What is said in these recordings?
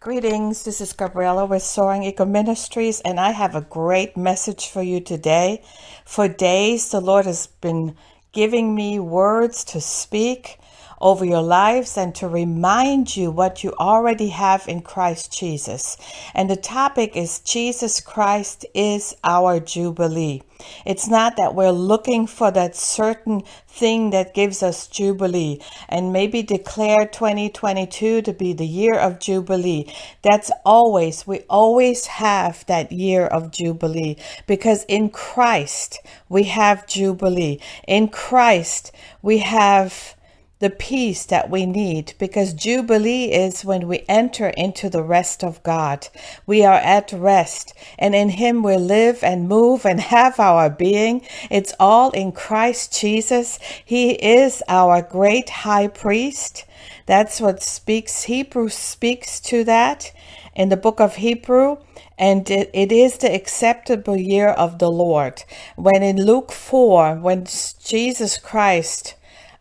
Greetings, this is Gabriella with Soaring Eagle Ministries, and I have a great message for you today. For days, the Lord has been giving me words to speak over your lives and to remind you what you already have in Christ Jesus. And the topic is Jesus Christ is our Jubilee. It's not that we're looking for that certain thing that gives us Jubilee and maybe declare 2022 to be the year of Jubilee. That's always, we always have that year of Jubilee because in Christ we have Jubilee. In Christ we have the peace that we need because Jubilee is when we enter into the rest of God. We are at rest and in Him we live and move and have our being. It's all in Christ Jesus. He is our great high priest. That's what speaks, Hebrew speaks to that in the book of Hebrew. And it, it is the acceptable year of the Lord. When in Luke 4, when Jesus Christ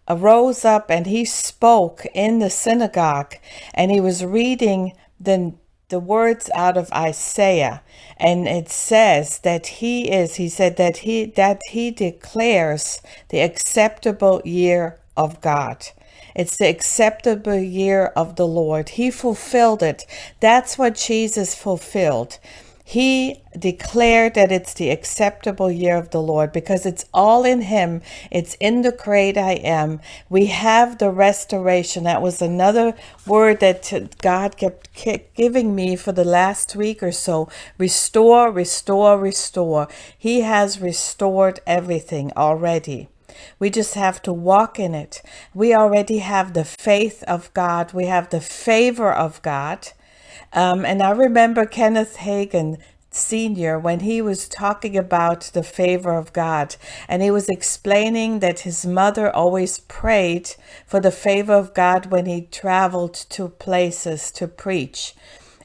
arose up and he spoke in the synagogue and he was reading the the words out of Isaiah. And it says that he is he said that he that he declares the acceptable year of God. It's the acceptable year of the Lord. He fulfilled it. That's what Jesus fulfilled he declared that it's the acceptable year of the Lord because it's all in Him. It's in the great I am. We have the restoration. That was another word that God kept giving me for the last week or so. Restore, restore, restore. He has restored everything already. We just have to walk in it. We already have the faith of God. We have the favor of God. Um, and I remember Kenneth Hagin Sr., when he was talking about the favor of God, and he was explaining that his mother always prayed for the favor of God when he traveled to places to preach.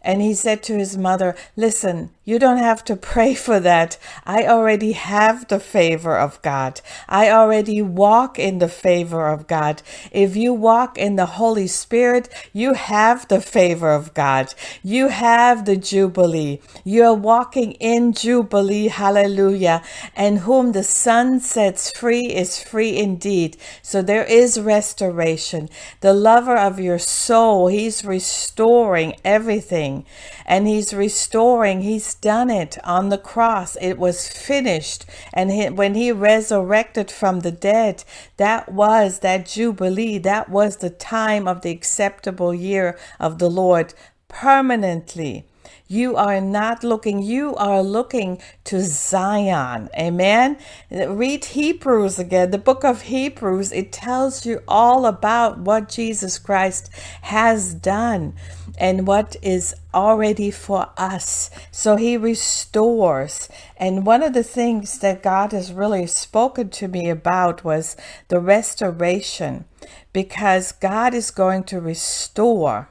And he said to his mother, Listen, you don't have to pray for that. I already have the favor of God. I already walk in the favor of God. If you walk in the Holy Spirit, you have the favor of God. You have the Jubilee. You are walking in Jubilee. Hallelujah. And whom the Son sets free is free indeed. So there is restoration. The lover of your soul, he's restoring everything. And he's restoring, he's done it on the cross. It was finished. And he, when he resurrected from the dead, that was that Jubilee. That was the time of the acceptable year of the Lord permanently. You are not looking, you are looking to Zion. Amen. Read Hebrews again, the book of Hebrews. It tells you all about what Jesus Christ has done and what is already for us. So he restores. And one of the things that God has really spoken to me about was the restoration because God is going to restore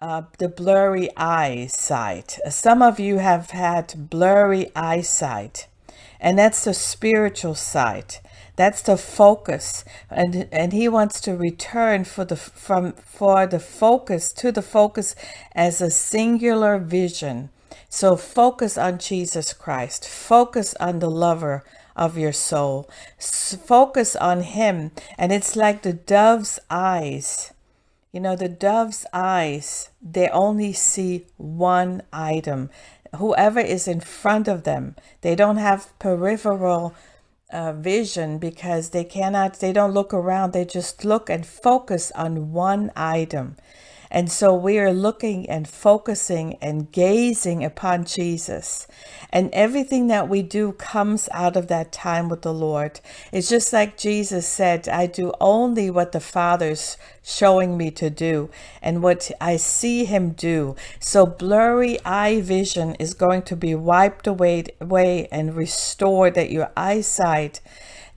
uh, the blurry eyesight. Some of you have had blurry eyesight, and that's the spiritual sight. That's the focus, and and he wants to return for the from for the focus to the focus as a singular vision. So focus on Jesus Christ. Focus on the lover of your soul. Focus on him, and it's like the dove's eyes. You know, the dove's eyes, they only see one item. Whoever is in front of them, they don't have peripheral uh, vision because they cannot, they don't look around. They just look and focus on one item. And so we are looking and focusing and gazing upon Jesus. And everything that we do comes out of that time with the Lord. It's just like Jesus said, I do only what the Father's showing me to do and what I see him do. So blurry eye vision is going to be wiped away, away and restored that your eyesight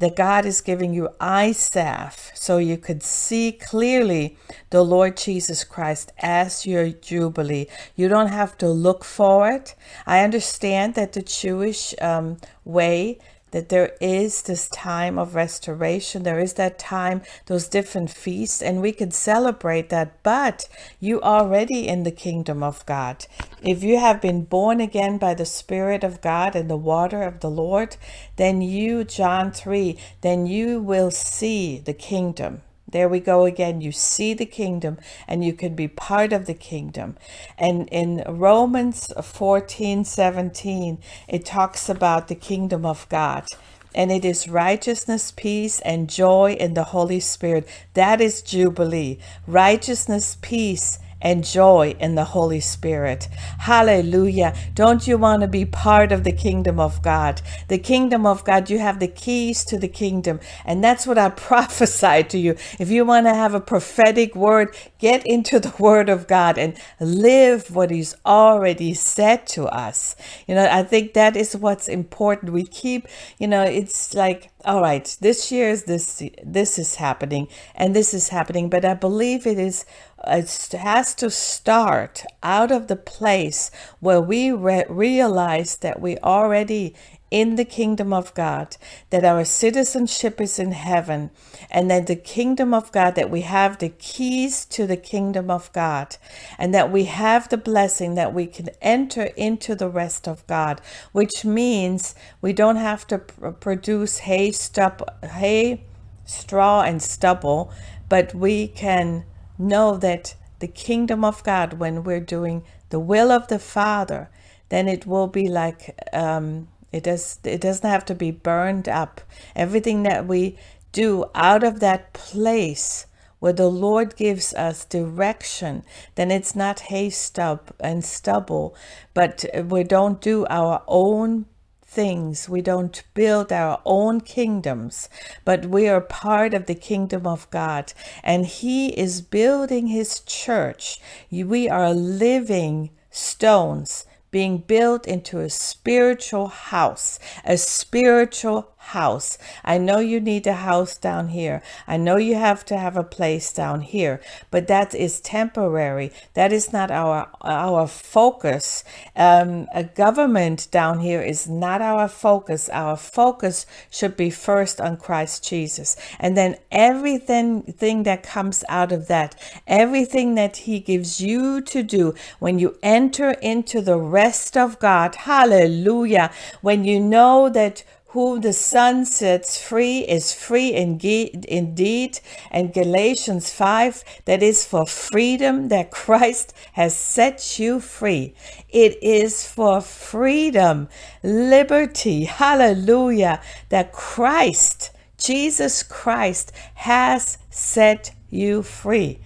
that God is giving you eye salve so you could see clearly the Lord Jesus Christ as your Jubilee. You don't have to look for it. I understand that the Jewish um, way that there is this time of restoration. There is that time, those different feasts, and we can celebrate that. But you are already in the kingdom of God. If you have been born again by the Spirit of God and the water of the Lord, then you, John 3, then you will see the kingdom. There we go again. You see the kingdom and you can be part of the kingdom. And in Romans 14 17, it talks about the kingdom of God. And it is righteousness, peace, and joy in the Holy Spirit. That is Jubilee. Righteousness, peace, and joy in the Holy Spirit. Hallelujah. Don't you want to be part of the kingdom of God? The kingdom of God, you have the keys to the kingdom. And that's what I prophesy to you. If you want to have a prophetic word, get into the word of God and live what He's already said to us. You know, I think that is what's important. We keep, you know, it's like, all right, this year is this, this is happening and this is happening, but I believe it is it has to start out of the place where we re- realize that we already in the kingdom of God, that our citizenship is in heaven, and that the kingdom of God, that we have the keys to the kingdom of God, and that we have the blessing that we can enter into the rest of God, which means we don't have to pr- produce hay, stub, hay, straw, and stubble, but we can know that the kingdom of God, when we're doing the will of the Father, then it will be like um, it does. It doesn't have to be burned up. Everything that we do out of that place where the Lord gives us direction, then it's not hay stub and stubble, but we don't do our own things. We don't build our own kingdoms, but we are part of the kingdom of God. And He is building His church. We are living stones being built into a spiritual house, a spiritual house. I know you need a house down here. I know you have to have a place down here, but that is temporary. That is not our our focus. Um, a government down here is not our focus. Our focus should be first on Christ Jesus, and then everything thing that comes out of that, everything that He gives you to do when you enter into the rest of God. Hallelujah! When you know that whom the Son sets free is free indeed. And Galatians 5, that is for freedom that Christ has set you free. It is for freedom, liberty, hallelujah, that Christ, Jesus Christ, has set you free.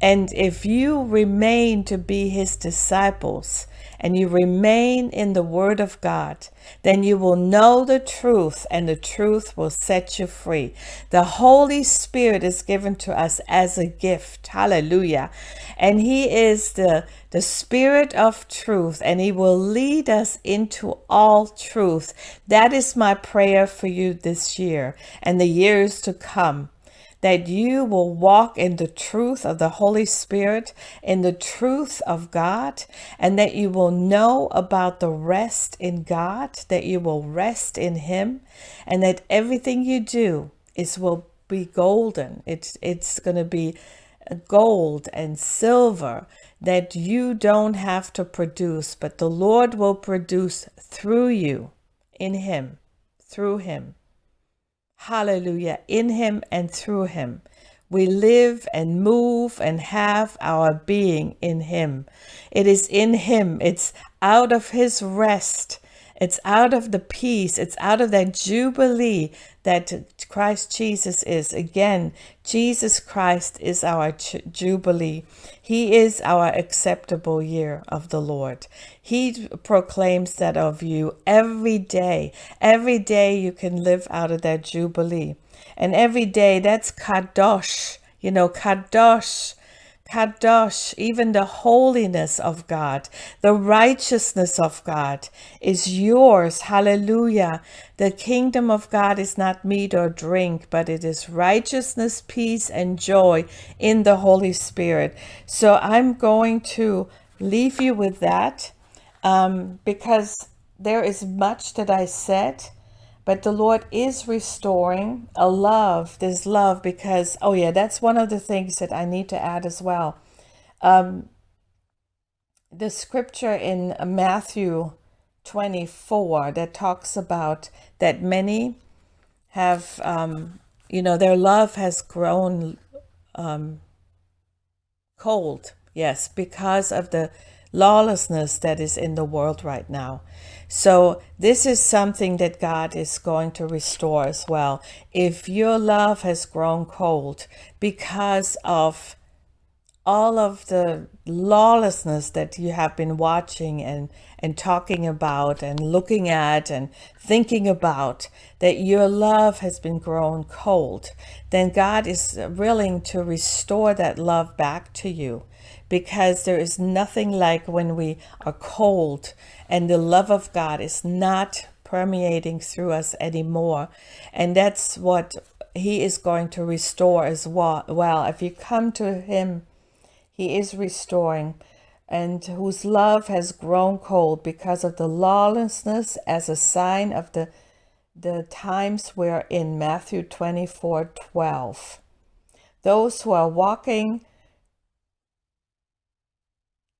And if you remain to be his disciples and you remain in the word of God, then you will know the truth and the truth will set you free. The Holy Spirit is given to us as a gift. Hallelujah. And he is the, the Spirit of truth and he will lead us into all truth. That is my prayer for you this year and the years to come that you will walk in the truth of the Holy Spirit, in the truth of God, and that you will know about the rest in God, that you will rest in Him, and that everything you do is will be golden. It's it's going to be gold and silver that you don't have to produce, but the Lord will produce through you in Him, through Him. Hallelujah. In him and through him. We live and move and have our being in him. It is in him. It's out of his rest it's out of the peace, it's out of that jubilee that Christ Jesus is. Again, Jesus Christ is our jubilee. He is our acceptable year of the Lord. He proclaims that of you every day. Every day you can live out of that jubilee. And every day that's kadosh. You know, kadosh Kadosh, even the holiness of God, the righteousness of God is yours. Hallelujah. The kingdom of God is not meat or drink, but it is righteousness, peace, and joy in the Holy Spirit. So I'm going to leave you with that um, because there is much that I said but the Lord is restoring a love, this love, because, oh yeah, that's one of the things that I need to add as well. Um, the scripture in Matthew 24 that talks about that many have, um, you know, their love has grown um, cold. Yes, because of the lawlessness that is in the world right now. So this is something that God is going to restore as well. If your love has grown cold because of all of the lawlessness that you have been watching and, and talking about and looking at and thinking about, that your love has been grown cold, then God is willing to restore that love back to you because there is nothing like when we are cold and the love of God is not permeating through us anymore. And that's what he is going to restore as well. well. If you come to him he is restoring, and whose love has grown cold because of the lawlessness as a sign of the, the times we're in Matthew 24, 12. Those who are walking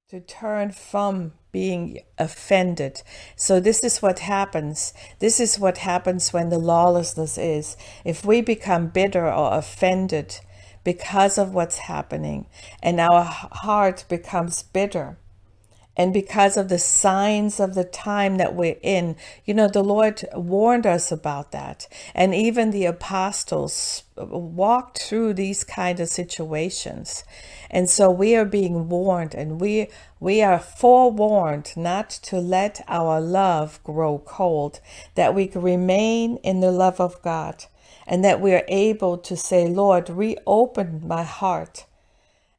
to turn from being offended. So this is what happens. This is what happens when the lawlessness is. If we become bitter or offended, because of what's happening. And our heart becomes bitter. And because of the signs of the time that we're in you know the lord warned us about that. And even the apostles walked through these kind of situations. And so we are being warned and we we are forewarned not to let our love grow cold that we can remain in the love of god and that we are able to say, Lord, reopen my heart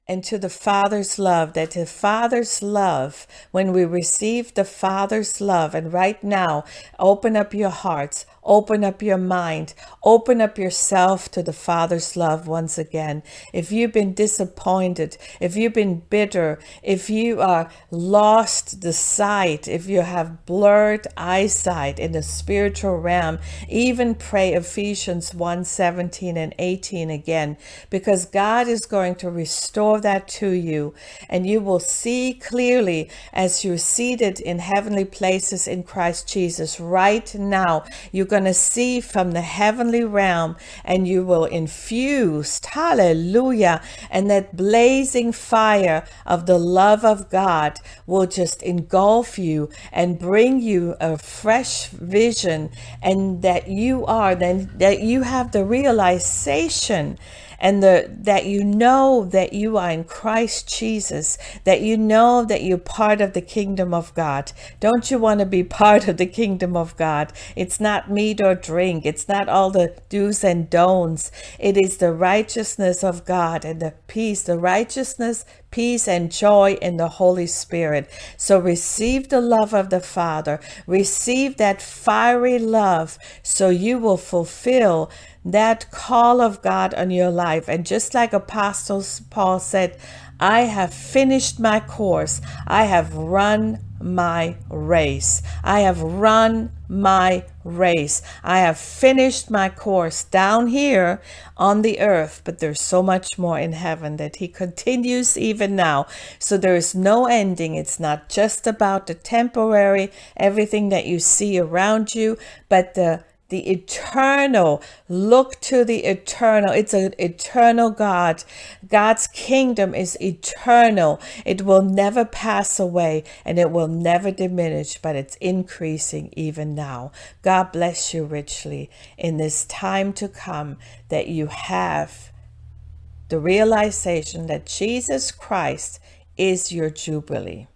and to the Father's love, that the Father's love, when we receive the Father's love, and right now, open up your hearts, Open up your mind. Open up yourself to the Father's love once again. If you've been disappointed, if you've been bitter, if you are lost the sight, if you have blurred eyesight in the spiritual realm, even pray Ephesians 1 17 and 18 again, because God is going to restore that to you, and you will see clearly as you're seated in heavenly places in Christ Jesus right now. You're going to see from the heavenly realm and you will infuse, hallelujah, and that blazing fire of the love of God will just engulf you and bring you a fresh vision and that you are, then that you have the realization and the, that you know that you are in Christ Jesus, that you know that you're part of the kingdom of God. Don't you want to be part of the kingdom of God? It's not meat or drink. It's not all the do's and don'ts. It is the righteousness of God and the peace, the righteousness, peace and joy in the Holy Spirit. So receive the love of the Father. Receive that fiery love so you will fulfill that call of God on your life. And just like Apostle Paul said, I have finished my course. I have run my race. I have run my race. I have finished my course down here on the earth, but there's so much more in heaven that he continues even now. So there is no ending. It's not just about the temporary, everything that you see around you, but the the eternal. Look to the eternal. It's an eternal God. God's kingdom is eternal. It will never pass away and it will never diminish, but it's increasing even now. God bless you richly in this time to come that you have the realization that Jesus Christ is your Jubilee.